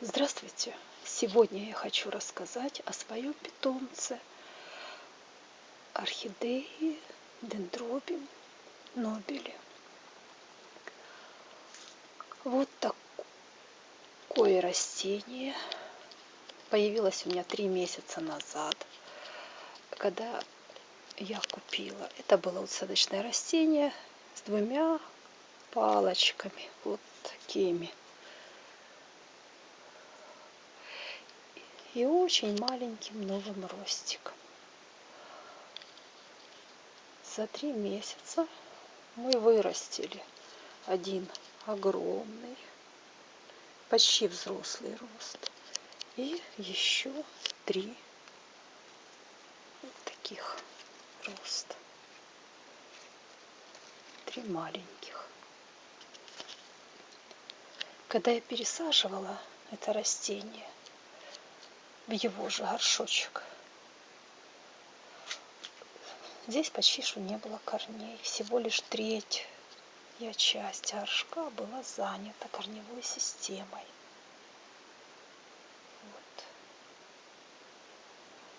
Здравствуйте! Сегодня я хочу рассказать о своем питомце орхидеи дендробиум нобели. Вот такое растение появилось у меня три месяца назад, когда я купила. Это было усадочное растение с двумя палочками, вот такими и очень маленьким новым ростиком. За три месяца мы вырастили один огромный, почти взрослый рост. И еще три таких роста. Три маленьких. Когда я пересаживала это растение, в его же горшочек. Здесь почти что не было корней, всего лишь треть я часть горшка была занята корневой системой. Вот.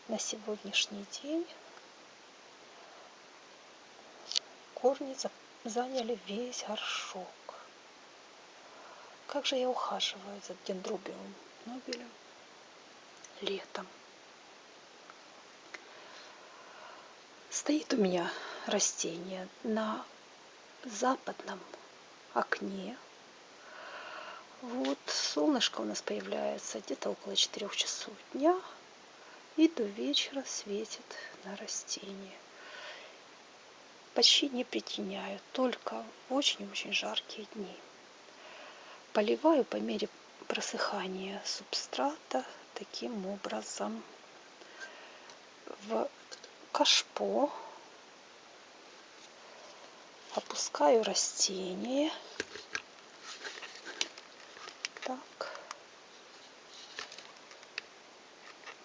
На сегодняшний день корни заняли весь горшок. Как же я ухаживаю за дендробиумом нобелем? Летом. Стоит у меня растение на западном окне. Вот солнышко у нас появляется где-то около 4 часов дня и до вечера светит на растение. Почти не притеняю, только в очень-очень жаркие дни. Поливаю по мере просыхания субстрата таким образом в кашпо. Опускаю растение. Так.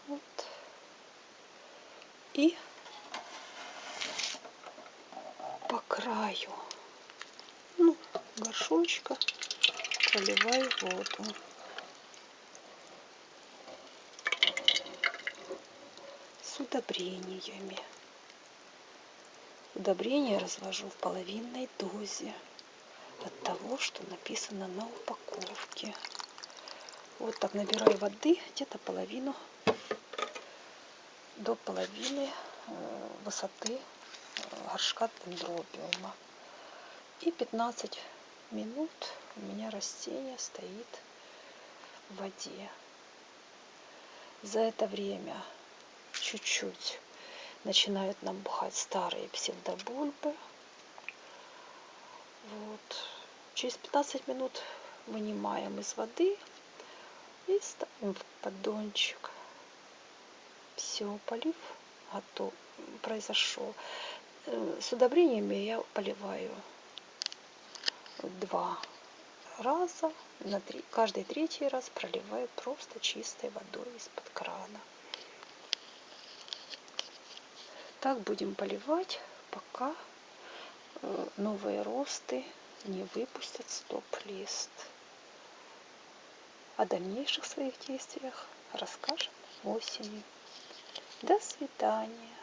Вот. И по краю ну, горшочка проливаю воду удобрениями. Удобрения развожу в половинной дозе от того, что написано на упаковке. Вот так набираю воды, где-то половину, до половины э, высоты э, горшка дендробиума. И 15 минут у меня растение стоит в воде. За это время чуть-чуть начинают набухать старые псевдобульбы. Вот. Через 15 минут вынимаем из воды и ставим в поддончик. Все, полив готов, произошел. Э, с удобрениями я поливаю два раза. На три, каждый третий раз проливаю просто чистой водой из-под крана. Так будем поливать, пока э, новые росты не выпустят стоп-лист. О дальнейших своих действиях расскажем осенью. До свидания.